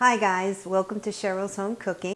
Hi guys, welcome to Cheryl's Home Cooking.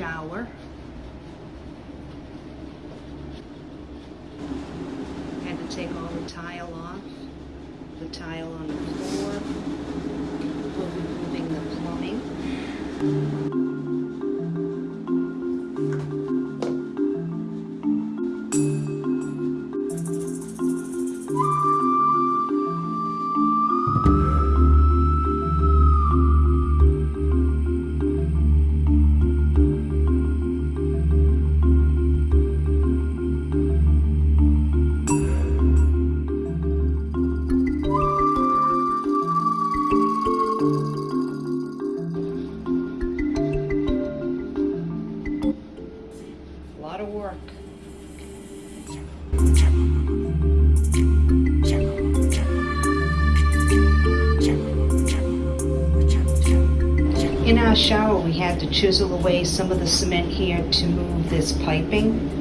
Shower. Had to take all the tile off, the tile on the floor. Our shower, we had to chisel away some of the cement here to move this piping.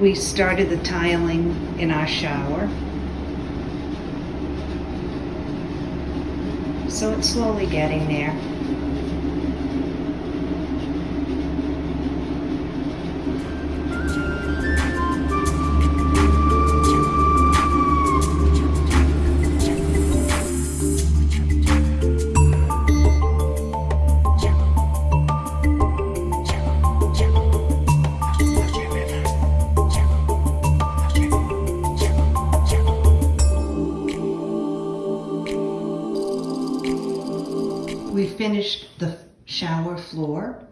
We started the tiling in our shower. So it's slowly getting there. Finished the shower floor.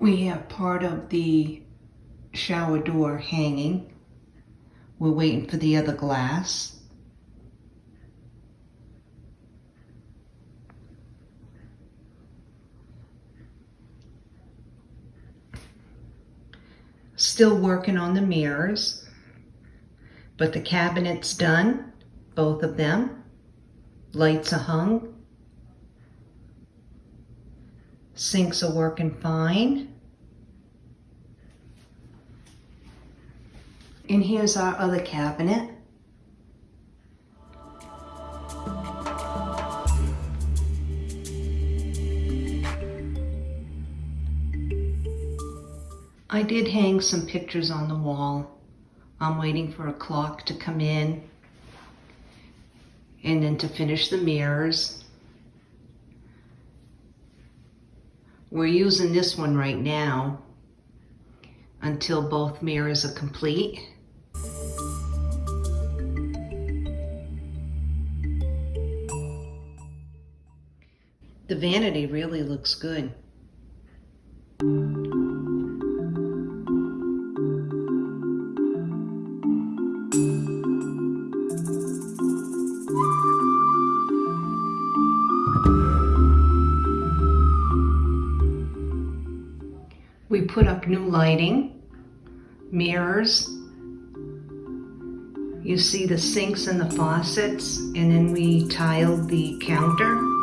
We have part of the shower door hanging. We're waiting for the other glass. Still working on the mirrors, but the cabinet's done both of them. Lights are hung. Sinks are working fine. And here's our other cabinet. I did hang some pictures on the wall. I'm waiting for a clock to come in and then to finish the mirrors. We're using this one right now until both mirrors are complete. The vanity really looks good. We put up new lighting, mirrors, You see the sinks and the faucets, and then we tiled the counter.